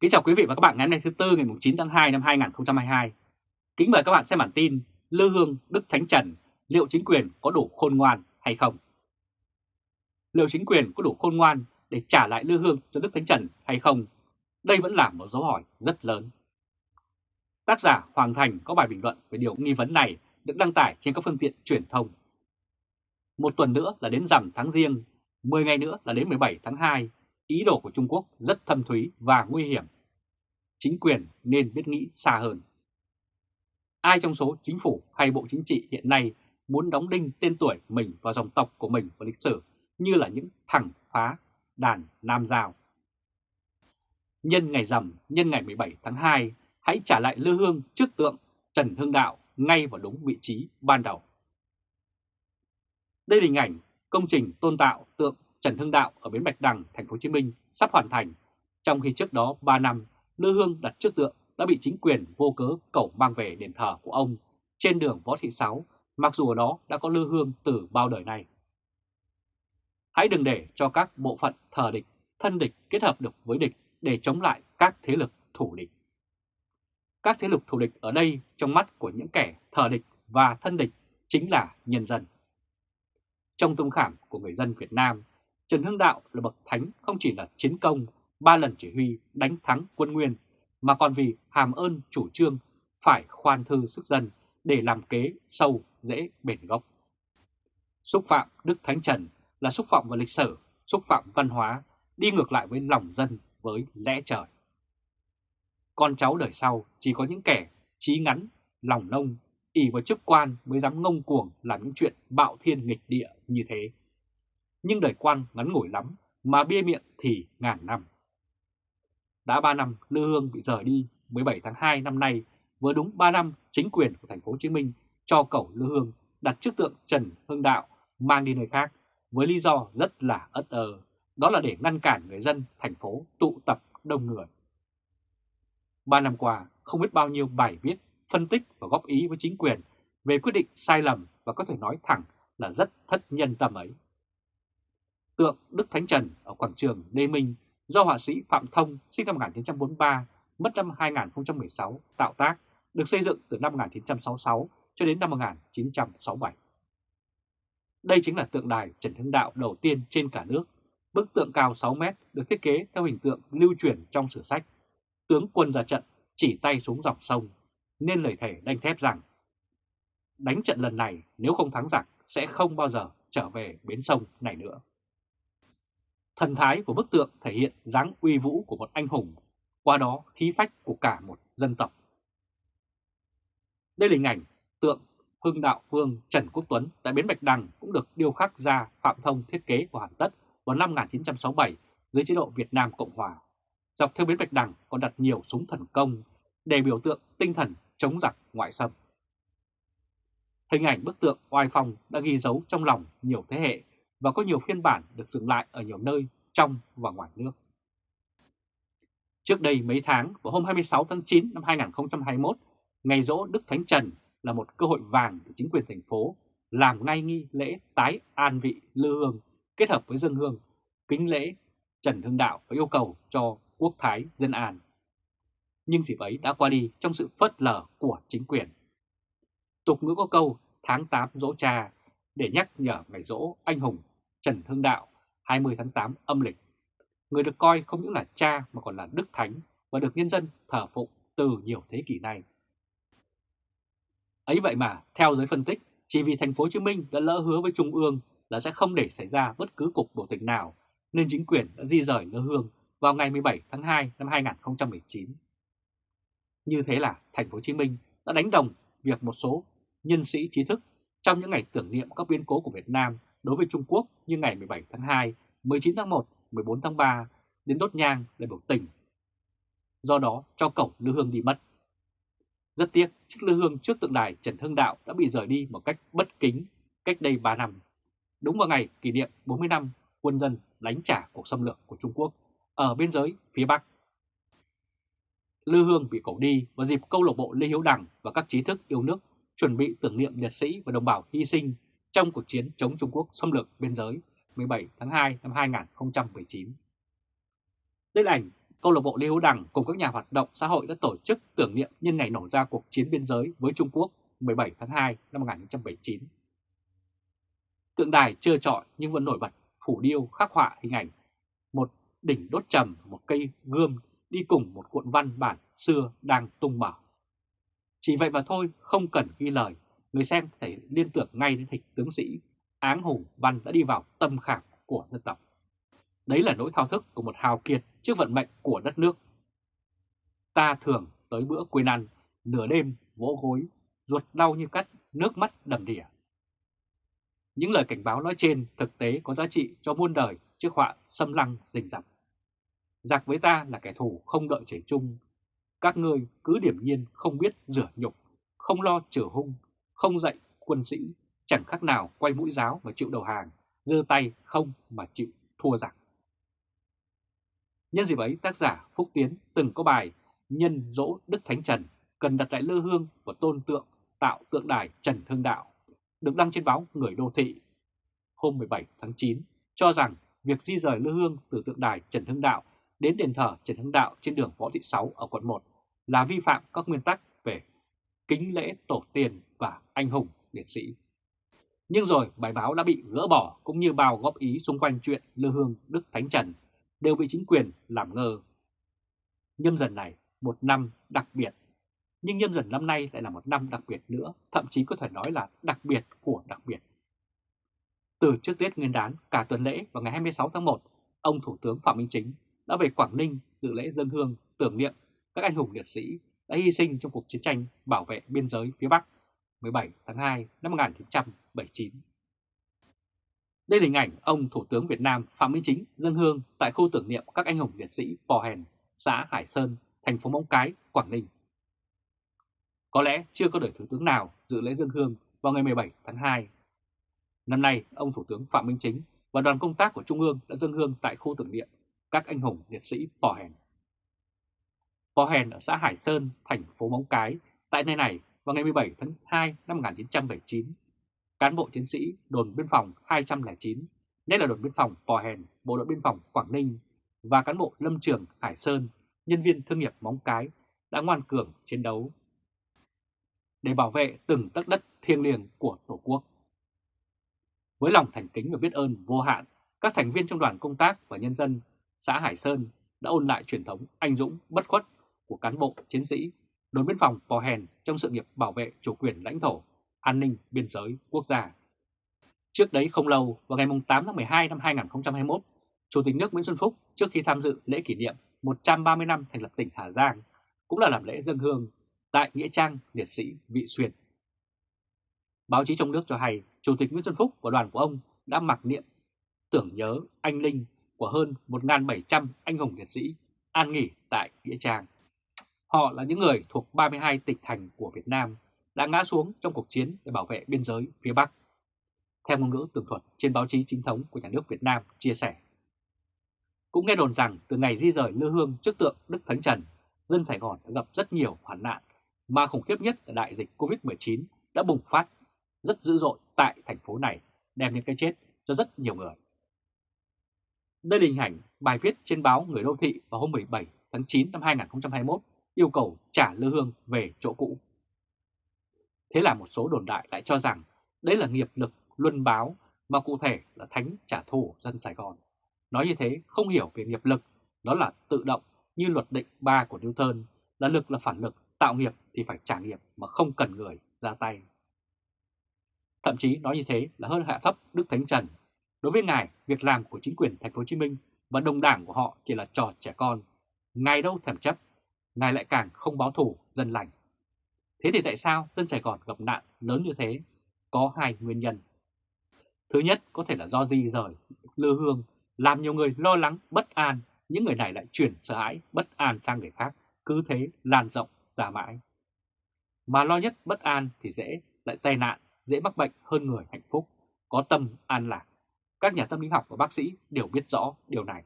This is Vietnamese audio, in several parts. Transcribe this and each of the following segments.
Kính chào quý vị và các bạn ngày hôm nay thứ Tư ngày 9 tháng 2 năm 2022. Kính mời các bạn xem bản tin Lư Hương Đức Thánh Trần liệu chính quyền có đủ khôn ngoan hay không? Liệu chính quyền có đủ khôn ngoan để trả lại Lư Hương cho Đức Thánh Trần hay không? Đây vẫn là một dấu hỏi rất lớn. Tác giả Hoàng Thành có bài bình luận về điều nghi vấn này được đăng tải trên các phương tiện truyền thông. Một tuần nữa là đến rằm tháng riêng, 10 ngày nữa là đến 17 tháng 2 ý đồ của Trung Quốc rất thâm thúy và nguy hiểm. Chính quyền nên biết nghĩ xa hơn. Ai trong số chính phủ hay bộ chính trị hiện nay muốn đóng đinh tên tuổi mình vào dòng tộc của mình vào lịch sử như là những thằng phá đàn Nam Giao. Nhân ngày rằm, nhân ngày 17 tháng 2, hãy trả lại lư hương trước tượng Trần Hưng Đạo ngay vào đúng vị trí ban đầu. Đây là hình ảnh công trình tôn tạo tượng Trần Hưng Đạo ở bến Bạch Đằng, thành phố Hồ Chí Minh sắp hoàn thành, trong khi trước đó 3 năm Lư Hương đặt trước tượng đã bị chính quyền vô cớ cẩu mang về đền thờ của ông trên đường Võ Thị Sáu, mặc dù ở đó đã có Lư Hương từ bao đời nay. Hãy đừng để cho các bộ phận thờ địch, thân địch kết hợp được với địch để chống lại các thế lực thủ địch. Các thế lực thủ địch ở đây trong mắt của những kẻ thờ địch và thân địch chính là nhân dân. Trong tâm khảm của người dân Việt Nam, Trần Hưng Đạo là bậc thánh không chỉ là chiến công, ba lần chỉ huy đánh thắng quân Nguyên, mà còn vì hàm ơn chủ trương phải khoan thư sức dân để làm kế sâu dễ bền gốc. Xúc phạm Đức Thánh Trần là xúc phạm vào lịch sử, xúc phạm văn hóa, đi ngược lại với lòng dân, với lẽ trời. Con cháu đời sau chỉ có những kẻ trí ngắn, lòng nông, ỉ vào chức quan mới dám ngông cuồng làm những chuyện bạo thiên nghịch địa như thế nhưng đời quan ngắn ngủi lắm, mà bia miệng thì ngàn năm. Đã 3 năm Lư Hương bị rời đi 17 tháng 2 năm nay, vừa đúng 3 năm chính quyền của thành phố Hồ Chí Minh cho cầu Lư Hương đặt trước tượng Trần Hưng Đạo mang đi nơi khác với lý do rất là ất ơ, đó là để ngăn cản người dân thành phố tụ tập đông người. Ba năm qua, không biết bao nhiêu bài viết, phân tích và góp ý với chính quyền về quyết định sai lầm và có thể nói thẳng là rất thất nhân tâm ấy tượng Đức Thánh Trần ở quảng trường Lê Minh do họa sĩ Phạm Thông sinh năm 1943, mất năm 2016 tạo tác, được xây dựng từ năm 1966 cho đến năm 1967. Đây chính là tượng đài Trần Hưng Đạo đầu tiên trên cả nước. Bức tượng cao 6 mét được thiết kế theo hình tượng lưu truyền trong sử sách. Tướng quân ra trận chỉ tay xuống dòng sông, nên lời thề đanh thép rằng đánh trận lần này nếu không thắng giặc sẽ không bao giờ trở về bến sông này nữa. Thần thái của bức tượng thể hiện dáng uy vũ của một anh hùng, qua đó khí phách của cả một dân tộc. Đây là hình ảnh tượng Hưng Đạo Vương Trần Quốc Tuấn tại Bến Bạch Đằng cũng được điêu khắc ra Phạm Thông thiết kế của hoàn tất vào năm 1967 dưới chế độ Việt Nam Cộng Hòa. Dọc theo Bến Bạch Đằng còn đặt nhiều súng thần công để biểu tượng tinh thần chống giặc ngoại xâm. Hình ảnh bức tượng oai phong đã ghi dấu trong lòng nhiều thế hệ và có nhiều phiên bản được dựng lại ở nhiều nơi trong và ngoài nước. Trước đây mấy tháng, vào hôm 26 tháng 9 năm 2021, ngày rỗ Đức Thánh Trần là một cơ hội vàng để chính quyền thành phố làm ngay nghi lễ tái an vị lư hương kết hợp với dân hương, kính lễ Trần Hưng Đạo và yêu cầu cho quốc thái dân an. Nhưng dịp ấy đã qua đi trong sự phớt lờ của chính quyền. Tục ngữ có câu tháng 8 dỗ cha để nhắc nhở ngày dỗ anh hùng Trần Hưng Đạo 20 tháng 8 âm lịch. Người được coi không những là cha mà còn là Đức Thánh và được nhân dân thờ phụng từ nhiều thế kỷ nay. Ấy vậy mà, theo giới phân tích, chỉ vì thành phố Hồ Chí Minh đã lỡ hứa với Trung ương là sẽ không để xảy ra bất cứ cuộc biểu tình nào, nên chính quyền đã di rời lơ hương vào ngày 17 tháng 2 năm 2019. Như thế là thành phố Hồ Chí Minh đã đánh đồng việc một số nhân sĩ trí thức trong những ngày tưởng niệm các biến cố của Việt Nam đối với Trung Quốc như ngày 17 tháng 2, 19 tháng 1, 14 tháng 3 đến đốt nhang để biểu tình. Do đó cho cổng Lư Hương đi mất. Rất tiếc, chiếc Lư Hương trước tượng đài Trần Hưng Đạo đã bị rời đi một cách bất kính cách đây 3 năm. Đúng vào ngày kỷ niệm 40 năm quân dân đánh trả cuộc xâm lược của Trung Quốc ở biên giới phía Bắc. Lư Hương bị cẩu đi vào dịp câu lạc bộ Lê Hiếu Đằng và các trí thức yêu nước chuẩn bị tưởng niệm liệt sĩ và đồng bào hy sinh trong cuộc chiến chống Trung Quốc xâm lược biên giới 17 tháng 2 năm 2019. Đây là ảnh câu lạc bộ Lê Hữu Đằng cùng các nhà hoạt động xã hội đã tổ chức tưởng niệm nhân ngày nổ ra cuộc chiến biên giới với Trung Quốc 17 tháng 2 năm 1979. Tượng đài chưa trọi nhưng vẫn nổi bật phủ điêu khắc họa hình ảnh một đỉnh đốt trầm, một cây gươm đi cùng một cuộn văn bản xưa đang tung mở. Chỉ vậy mà thôi, không cần ghi lời, người xem thể liên tưởng ngay đến hình tướng sĩ Áng Hùng Văn đã đi vào tâm khảm của dân tộc. Đấy là nỗi thao thức của một hào kiệt trước vận mệnh của đất nước. Ta thường tới bữa quên ăn, nửa đêm vỗ gối, ruột đau như cắt, nước mắt đầm đìa. Những lời cảnh báo nói trên thực tế có giá trị cho muôn đời trước họa xâm lăng rình rập. Giặc với ta là kẻ thù không đợi trời chung. Các ngươi cứ điểm nhiên không biết rửa nhục, không lo trừ hung, không dạy quân sĩ, chẳng khác nào quay mũi giáo và chịu đầu hàng, giơ tay không mà chịu thua giặc. Nhân dịp ấy, tác giả Phúc Tiến từng có bài Nhân dỗ Đức Thánh Trần cần đặt lại lư hương và tôn tượng tạo tượng đài Trần hưng Đạo, được đăng trên báo Người Đô Thị hôm 17 tháng 9, cho rằng việc di rời lư hương từ tượng đài Trần Hưng Đạo đến đền thờ Trần Hưng Đạo trên đường Võ Thị Sáu ở quận 1 là vi phạm các nguyên tắc về kính lễ tổ tiên và anh hùng liệt sĩ. Nhưng rồi bài báo đã bị gỡ bỏ cũng như bao góp ý xung quanh chuyện lư hương Đức Thánh Trần đều bị chính quyền làm ngơ. Nhâm dần này một năm đặc biệt, nhưng nhâm dần năm nay lại là một năm đặc biệt nữa, thậm chí có thể nói là đặc biệt của đặc biệt. Từ trước Tết Nguyên đán cả tuần lễ vào ngày 26 tháng 1, ông Thủ tướng Phạm Minh Chính đã về Quảng Ninh dự lễ dân hương tưởng niệm các anh hùng liệt sĩ đã hy sinh trong cuộc chiến tranh bảo vệ biên giới phía Bắc 17 tháng 2 năm 1979. Đây là hình ảnh ông Thủ tướng Việt Nam Phạm Minh Chính dân hương tại khu tưởng niệm các anh hùng liệt sĩ Pò Hèn, xã Hải Sơn, thành phố Móng Cái, Quảng Ninh. Có lẽ chưa có đời Thủ tướng nào dự lễ dân hương vào ngày 17 tháng 2. Năm nay, ông Thủ tướng Phạm Minh Chính và đoàn công tác của Trung ương đã dân hương tại khu tưởng niệm các anh hùng liệt sĩ Pò Hèn. Pò Hèn ở xã Hải Sơn, thành phố Móng Cái, tại nơi này vào ngày 17 tháng 2 năm 1979 cán bộ chiến sĩ đồn biên phòng 209, nhất là đồn biên phòng Pò Hèn, bộ đội biên phòng Quảng Ninh và cán bộ lâm trường Hải Sơn, nhân viên thương nghiệp Móng Cái đã ngoan cường chiến đấu để bảo vệ từng tấc đất thiêng liêng của Tổ quốc. Với lòng thành kính và biết ơn vô hạn, các thành viên trong đoàn công tác và nhân dân xã Hải Sơn đã ôn lại truyền thống anh dũng bất khuất của cán bộ chiến sĩ đồn biên phòng Pò Hèn trong sự nghiệp bảo vệ chủ quyền lãnh thổ an ninh biên giới quốc gia. Trước đấy không lâu, vào ngày 8 tháng 12 năm 2021, Chủ tịch nước Nguyễn Xuân Phúc trước khi tham dự lễ kỷ niệm 130 năm thành lập tỉnh Hà Giang cũng là làm lễ dân hương tại Nghĩa Trang Liệt sĩ Vị Xuyên. Báo chí trong nước cho hay Chủ tịch Nguyễn Xuân Phúc và đoàn của ông đã mặc niệm tưởng nhớ anh linh của hơn 1.700 anh hùng liệt sĩ an nghỉ tại Nghĩa Trang. Họ là những người thuộc 32 tỉnh thành của Việt Nam đã ngã xuống trong cuộc chiến để bảo vệ biên giới phía Bắc. Theo ngôn ngữ tường thuật trên báo chí chính thống của nhà nước Việt Nam chia sẻ. Cũng nghe đồn rằng từ ngày di rời lư hương trước tượng Đức Thánh Trần, dân Sài Gòn đã gặp rất nhiều hoạn nạn, mà khủng khiếp nhất là đại dịch Covid-19 đã bùng phát rất dữ dội tại thành phố này, đem đến cái chết cho rất nhiều người. Đây là hình ảnh bài viết trên báo Người Đô Thị vào hôm 17 tháng 9 năm 2021 yêu cầu trả lư hương về chỗ cũ. Thế là một số đồn đại lại cho rằng đấy là nghiệp lực luân báo mà cụ thể là thánh trả thù dân Sài Gòn. Nói như thế không hiểu về nghiệp lực, đó là tự động như luật định 3 của Newton, là lực là phản lực, tạo nghiệp thì phải trả nghiệp mà không cần người ra tay. Thậm chí nói như thế là hơn hạ thấp Đức Thánh Trần. Đối với ngài, việc làm của chính quyền thành phố Hồ Chí Minh và đồng đảng của họ chỉ là trò trẻ con. Ngài đâu thèm chấp, ngài lại càng không báo thủ dân lành. Thế thì tại sao dân Sài Gòn gặp nạn lớn như thế? Có hai nguyên nhân. Thứ nhất có thể là do di rời, lư hương, làm nhiều người lo lắng, bất an, những người này lại chuyển sợ hãi, bất an sang người khác, cứ thế lan rộng ra mãi. Mà lo nhất bất an thì dễ lại tai nạn, dễ mắc bệnh hơn người hạnh phúc, có tâm an lạc. Các nhà tâm lý học và bác sĩ đều biết rõ điều này.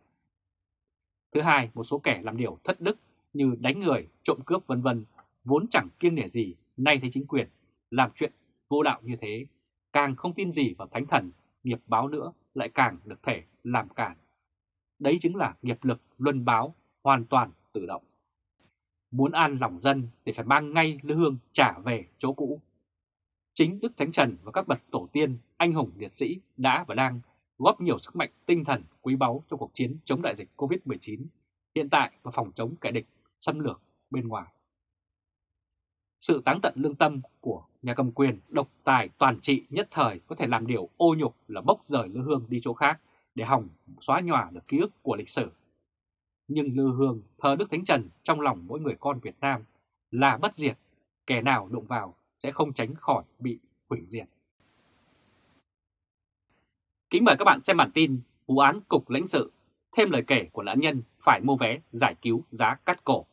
Thứ hai, một số kẻ làm điều thất đức như đánh người, trộm cướp vân vân vốn chẳng kiêng nể gì, nay thấy chính quyền làm chuyện vô đạo như thế, càng không tin gì vào thánh thần, nghiệp báo nữa lại càng được thể làm cản. Đấy chính là nghiệp lực luân báo hoàn toàn tự động. Muốn an lòng dân thì phải mang ngay lư hương trả về chỗ cũ. Chính Đức Thánh Trần và các bậc tổ tiên, anh hùng liệt sĩ đã và đang góp nhiều sức mạnh tinh thần quý báu trong cuộc chiến chống đại dịch COVID-19 hiện tại và phòng chống kẻ địch xâm lược bên ngoài. Sự táng tận lương tâm của nhà cầm quyền độc tài toàn trị nhất thời có thể làm điều ô nhục là bốc rời Lư Hương đi chỗ khác để hỏng xóa nhòa được ký ức của lịch sử. Nhưng Lư Hương thờ Đức Thánh Trần trong lòng mỗi người con Việt Nam là bất diệt, kẻ nào đụng vào sẽ không tránh khỏi bị hủy diệt. Kính mời các bạn xem bản tin vụ án cục lãnh sự, thêm lời kể của nạn nhân phải mua vé giải cứu giá cắt cổ.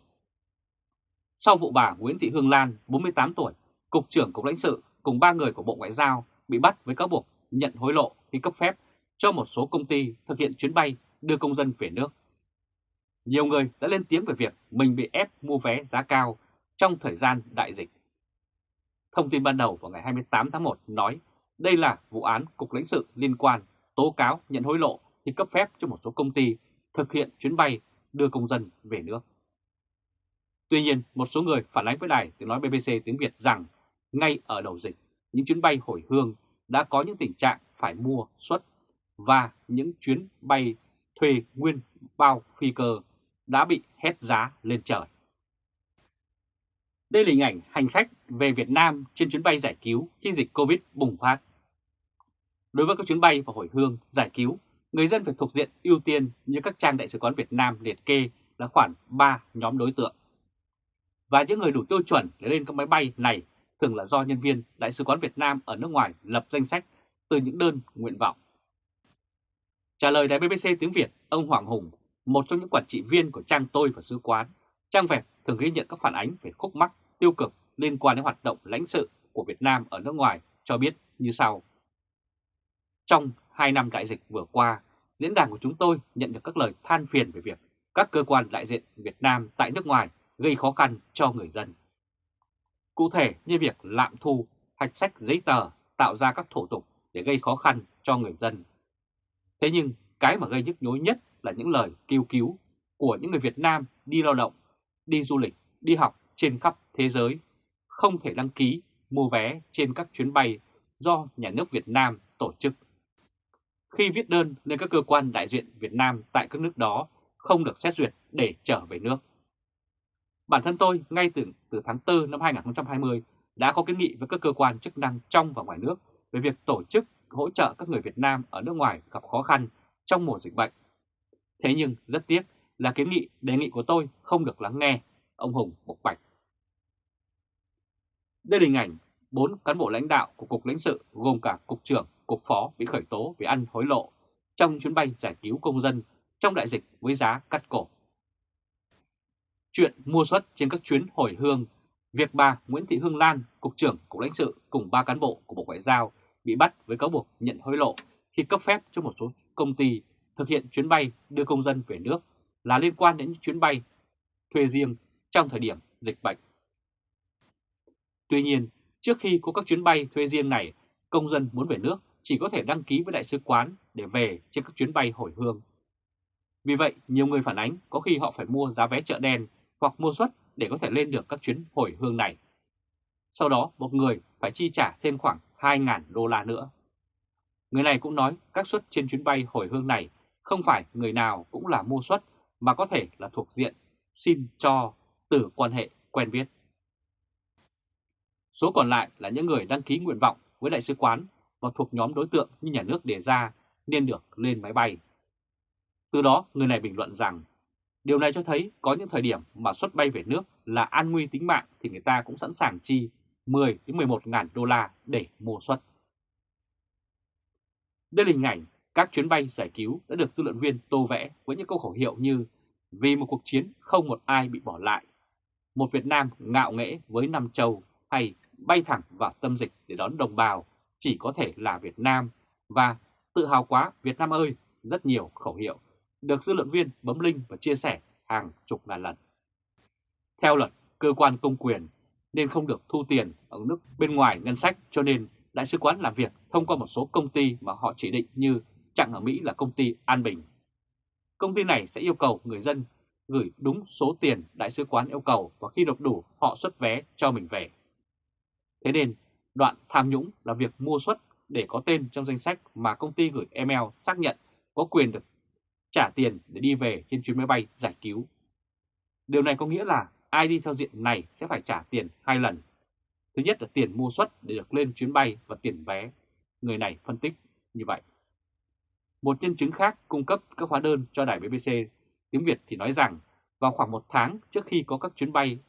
Sau vụ bà Nguyễn Thị Hương Lan, 48 tuổi, Cục trưởng Cục lãnh sự cùng ba người của Bộ Ngoại giao bị bắt với cáo buộc nhận hối lộ khi cấp phép cho một số công ty thực hiện chuyến bay đưa công dân về nước. Nhiều người đã lên tiếng về việc mình bị ép mua vé giá cao trong thời gian đại dịch. Thông tin ban đầu vào ngày 28 tháng 1 nói đây là vụ án Cục lãnh sự liên quan tố cáo nhận hối lộ khi cấp phép cho một số công ty thực hiện chuyến bay đưa công dân về nước. Tuy nhiên, một số người phản ánh với đài tiếng nói BBC tiếng Việt rằng ngay ở đầu dịch, những chuyến bay hồi hương đã có những tình trạng phải mua suất và những chuyến bay thuê nguyên bao phi cơ đã bị hết giá lên trời. Đây là hình ảnh hành khách về Việt Nam trên chuyến bay giải cứu khi dịch Covid bùng phát. Đối với các chuyến bay và hồi hương giải cứu, người dân phải thuộc diện ưu tiên như các trang đại sứ quán Việt Nam liệt kê là khoảng 3 nhóm đối tượng. Và những người đủ tiêu chuẩn để lên các máy bay này thường là do nhân viên Đại sứ quán Việt Nam ở nước ngoài lập danh sách từ những đơn nguyện vọng. Trả lời đài BBC tiếng Việt, ông Hoàng Hùng, một trong những quản trị viên của trang tôi và sứ quán, trang web thường ghi nhận các phản ánh về khúc mắc tiêu cực liên quan đến hoạt động lãnh sự của Việt Nam ở nước ngoài cho biết như sau. Trong 2 năm đại dịch vừa qua, diễn đàn của chúng tôi nhận được các lời than phiền về việc các cơ quan đại diện Việt Nam tại nước ngoài gây khó khăn cho người dân. Cụ thể như việc lạm thu, hạch sách giấy tờ tạo ra các thủ tục để gây khó khăn cho người dân. Thế nhưng cái mà gây nhức nhối nhất là những lời kêu cứu của những người Việt Nam đi lao động, đi du lịch, đi học trên khắp thế giới, không thể đăng ký, mua vé trên các chuyến bay do nhà nước Việt Nam tổ chức. Khi viết đơn lên các cơ quan đại diện Việt Nam tại các nước đó không được xét duyệt để trở về nước. Bản thân tôi ngay từ, từ tháng 4 năm 2020 đã có kiến nghị với các cơ quan chức năng trong và ngoài nước về việc tổ chức hỗ trợ các người Việt Nam ở nước ngoài gặp khó khăn trong mùa dịch bệnh. Thế nhưng rất tiếc là kiến nghị đề nghị của tôi không được lắng nghe, ông Hùng bộc bạch. Đây là hình ảnh 4 cán bộ lãnh đạo của Cục lãnh sự gồm cả Cục trưởng, Cục phó bị khởi tố vì ăn hối lộ trong chuyến bay giải cứu công dân trong đại dịch với giá cắt cổ. Chuyện mua suất trên các chuyến hồi hương, việc bà Nguyễn Thị Hương Lan, Cục trưởng Cục lãnh sự cùng ba cán bộ của Bộ Ngoại giao bị bắt với cáo buộc nhận hối lộ khi cấp phép cho một số công ty thực hiện chuyến bay đưa công dân về nước là liên quan đến chuyến bay thuê riêng trong thời điểm dịch bệnh. Tuy nhiên, trước khi có các chuyến bay thuê riêng này, công dân muốn về nước chỉ có thể đăng ký với đại sứ quán để về trên các chuyến bay hồi hương. Vì vậy, nhiều người phản ánh có khi họ phải mua giá vé chợ đen hoặc mua suất để có thể lên được các chuyến hồi hương này. Sau đó, một người phải chi trả thêm khoảng 2.000 đô la nữa. Người này cũng nói các suất trên chuyến bay hồi hương này không phải người nào cũng là mua suất mà có thể là thuộc diện xin cho từ quan hệ quen biết. Số còn lại là những người đăng ký nguyện vọng với đại sứ quán và thuộc nhóm đối tượng như nhà nước đề ra nên được lên máy bay. Từ đó người này bình luận rằng điều này cho thấy có những thời điểm mà xuất bay về nước là an nguy tính mạng thì người ta cũng sẵn sàng chi 10 đến 11 ngàn đô la để mua suất. Đây là hình ảnh các chuyến bay giải cứu đã được tư luận viên tô vẽ với những câu khẩu hiệu như Vì một cuộc chiến không một ai bị bỏ lại, một Việt Nam ngạo nghễ với năm châu hay bay thẳng vào tâm dịch để đón đồng bào chỉ có thể là Việt Nam và tự hào quá Việt Nam ơi, rất nhiều khẩu hiệu được dư luận viên bấm link và chia sẻ hàng chục ngàn lần. Theo luật, cơ quan công quyền nên không được thu tiền ở nước bên ngoài ngân sách cho nên Đại sứ quán làm việc thông qua một số công ty mà họ chỉ định như chẳng ở Mỹ là công ty An Bình. Công ty này sẽ yêu cầu người dân gửi đúng số tiền đại sứ quán yêu cầu và khi nộp đủ họ xuất vé cho mình về. Thế nên, đoạn tham nhũng là việc mua xuất để có tên trong danh sách mà công ty gửi email xác nhận có quyền được trả tiền để đi về trên chuyến máy bay giải cứu. Điều này có nghĩa là ai đi theo diện này sẽ phải trả tiền hai lần. Thứ nhất là tiền mua suất để được lên chuyến bay và tiền vé. Người này phân tích như vậy. Một nhân chứng khác cung cấp các hóa đơn cho đài BBC tiếng Việt thì nói rằng vào khoảng một tháng trước khi có các chuyến bay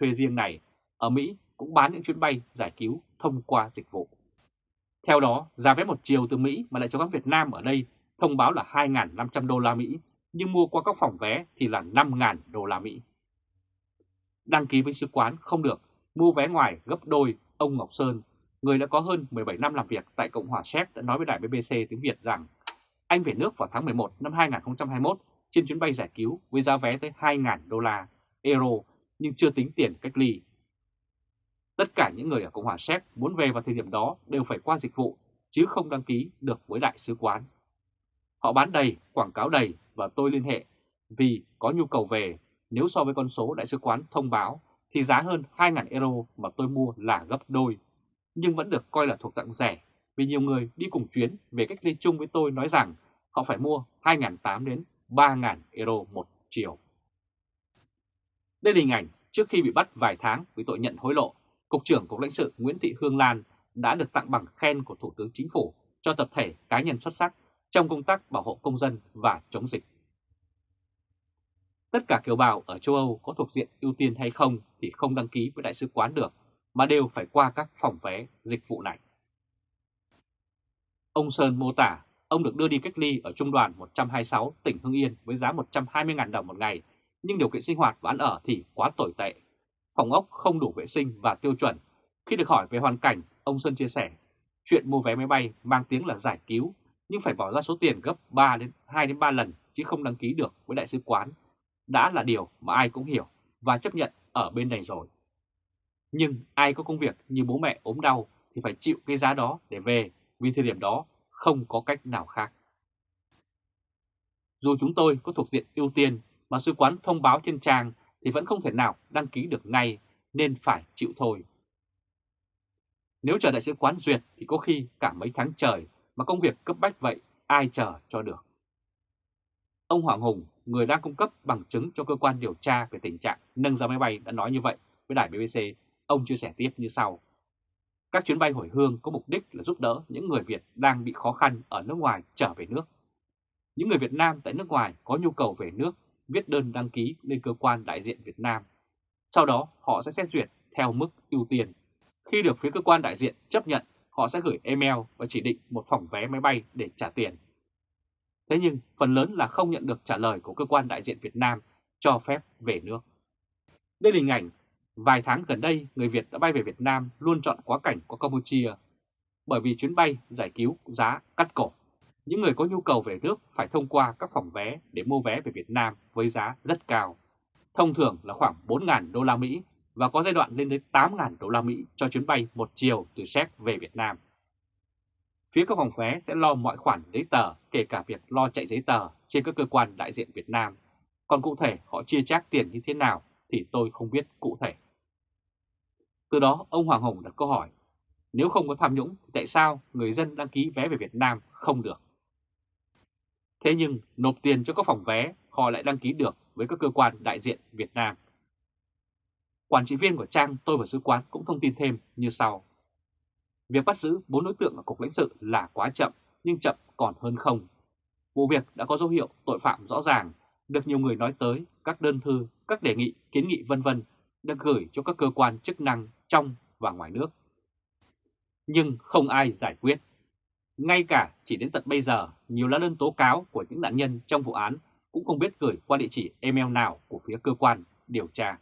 thuê riêng này, ở Mỹ cũng bán những chuyến bay giải cứu thông qua dịch vụ. Theo đó, giá vé một chiều từ Mỹ mà lại cho các Việt Nam ở đây thông báo là 2.500 đô la Mỹ, nhưng mua qua các phòng vé thì là 5.000 đô la Mỹ. Đăng ký với sứ quán không được, mua vé ngoài gấp đôi, ông Ngọc Sơn, người đã có hơn 17 năm làm việc tại Cộng hòa Séc đã nói với đài BBC tiếng Việt rằng anh về nước vào tháng 11 năm 2021 trên chuyến bay giải cứu với giá vé tới 2.000 đô la, euro nhưng chưa tính tiền cách ly. Tất cả những người ở Cộng hòa Séc muốn về vào thời điểm đó đều phải qua dịch vụ chứ không đăng ký được với đại sứ quán. Họ bán đầy, quảng cáo đầy và tôi liên hệ. Vì có nhu cầu về nếu so với con số đại sứ quán thông báo thì giá hơn 2.000 euro mà tôi mua là gấp đôi, nhưng vẫn được coi là thuộc dạng rẻ vì nhiều người đi cùng chuyến về cách ly chung với tôi nói rằng họ phải mua 2.800 đến 3.000 euro một chiều. Đây là hình ảnh trước khi bị bắt vài tháng vì tội nhận hối lộ, Cục trưởng Cục lãnh sự Nguyễn Thị Hương Lan đã được tặng bằng khen của Thủ tướng Chính phủ cho tập thể cá nhân xuất sắc trong công tác bảo hộ công dân và chống dịch. Tất cả kiều bào ở châu Âu có thuộc diện ưu tiên hay không thì không đăng ký với đại sứ quán được, mà đều phải qua các phòng vé dịch vụ này. Ông Sơn mô tả ông được đưa đi cách ly ở Trung đoàn 126 tỉnh Hưng Yên với giá 120.000 đồng một ngày, nhưng điều kiện sinh hoạt và ăn ở thì quá tồi tệ. Phòng ốc không đủ vệ sinh và tiêu chuẩn. Khi được hỏi về hoàn cảnh, ông Sơn chia sẻ, chuyện mua vé máy bay mang tiếng là giải cứu, nhưng phải bỏ ra số tiền gấp 3 đến 2 đến 3 lần chứ không đăng ký được với đại sứ quán. Đã là điều mà ai cũng hiểu và chấp nhận ở bên này rồi. Nhưng ai có công việc như bố mẹ ốm đau thì phải chịu cái giá đó để về, vì thời điểm đó không có cách nào khác. Dù chúng tôi có thuộc diện ưu tiên mà sứ quán thông báo trên trang thì vẫn không thể nào đăng ký được ngay, nên phải chịu thôi. Nếu chờ đại sứ quán duyệt thì có khi cả mấy tháng trời mà công việc cấp bách vậy ai chờ cho được. Ông Hoàng Hùng, người đang cung cấp bằng chứng cho cơ quan điều tra về tình trạng nâng giá máy bay đã nói như vậy với đài BBC. Ông chia sẻ tiếp như sau. Các chuyến bay hồi hương có mục đích là giúp đỡ những người Việt đang bị khó khăn ở nước ngoài trở về nước. Những người Việt Nam tại nước ngoài có nhu cầu về nước viết đơn đăng ký lên cơ quan đại diện Việt Nam. Sau đó họ sẽ xét duyệt theo mức ưu tiên. Khi được phía cơ quan đại diện chấp nhận, họ sẽ gửi email và chỉ định một phòng vé máy bay để trả tiền. Thế nhưng phần lớn là không nhận được trả lời của cơ quan đại diện Việt Nam cho phép về nước. Đây là hình ảnh Vài tháng gần đây, người Việt đã bay về Việt Nam luôn chọn quá cảnh qua Campuchia bởi vì chuyến bay giải cứu giá cắt cổ. Những người có nhu cầu về nước phải thông qua các phòng vé để mua vé về Việt Nam với giá rất cao. Thông thường là khoảng 4.000 đô la Mỹ và có giai đoạn lên đến 8.000 đô la Mỹ cho chuyến bay một chiều từ Séc về Việt Nam. Phía các phòng vé sẽ lo mọi khoản giấy tờ, kể cả việc lo chạy giấy tờ trên các cơ quan đại diện Việt Nam. Còn cụ thể họ chia chác tiền như thế nào thì tôi không biết cụ thể. Từ đó ông Hoàng Hồng đặt câu hỏi, nếu không có tham nhũng thì tại sao người dân đăng ký vé về Việt Nam không được? Thế nhưng nộp tiền cho các phòng vé họ lại đăng ký được với các cơ quan đại diện Việt Nam. Quản trị viên của trang Tôi và Sứ quán cũng thông tin thêm như sau. Việc bắt giữ bốn đối tượng ở Cục lãnh sự là quá chậm, nhưng chậm còn hơn không. Vụ việc đã có dấu hiệu tội phạm rõ ràng, được nhiều người nói tới, các đơn thư, các đề nghị, kiến nghị vân vân được gửi cho các cơ quan chức năng trong và ngoài nước. Nhưng không ai giải quyết. Ngay cả chỉ đến tận bây giờ, nhiều lá đơn tố cáo của những nạn nhân trong vụ án cũng không biết gửi qua địa chỉ email nào của phía cơ quan điều tra.